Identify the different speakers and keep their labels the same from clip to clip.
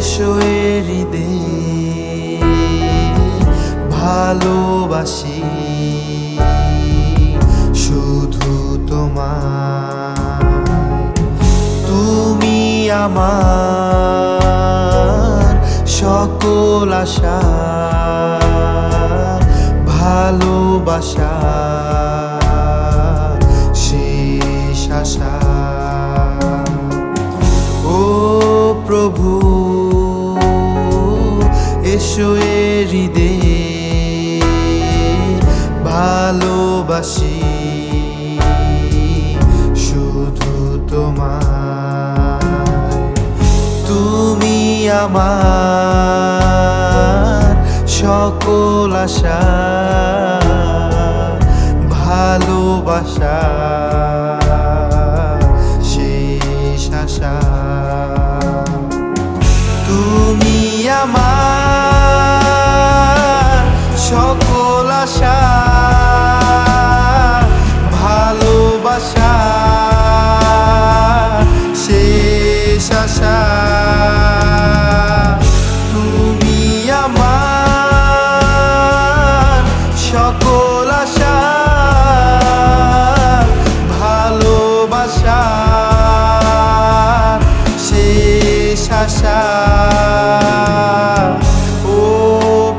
Speaker 1: এসো হৃদে ভালোবাসি শুধু তোমার তুমি আমার সকল আশা ভালোবাসা শেষ আশা। ও প্রভু এসো এ ভালোবাসি। শুধু তোমার তুমি আমার সকল আশা ভালোবাসা।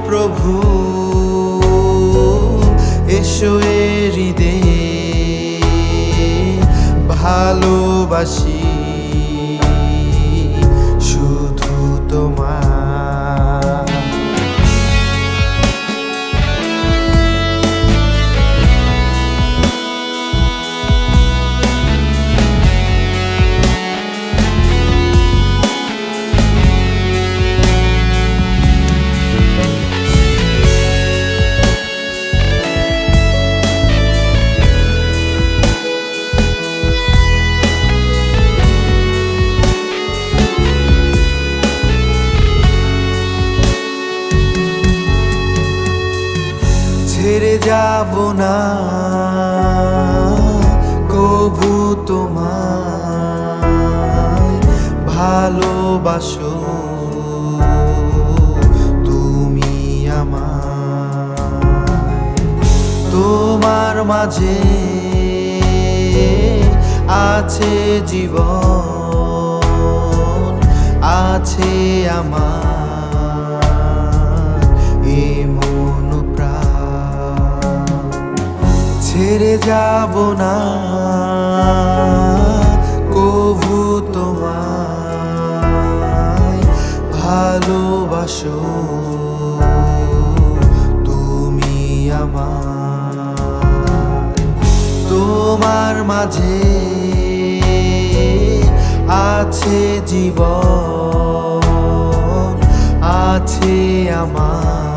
Speaker 1: প্রভু হৃদয়ে ভালোবাসি। ছেড়ে যাব না। কবু তোমায় ভালোবাসো তুমি আমার তোমার মাঝে আছে জীবন আছে আমার যাব না। কভু তোমায় ভালোবাসো। তুমি আমার তোমার মাঝে আছে জীবন আছে আমার।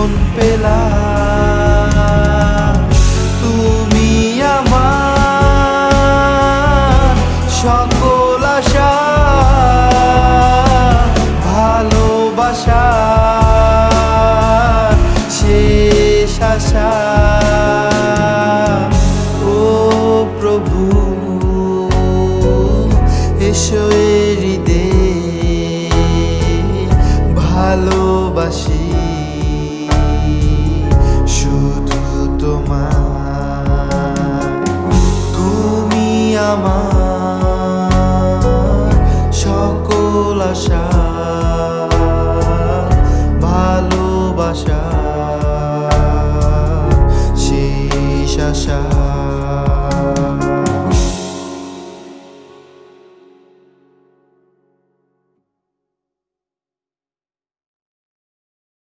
Speaker 1: জীবন পেলাম। তুমি আমার সকল আশা ভালোবাসা শেষ আশা। ও প্রভু এসো Russia.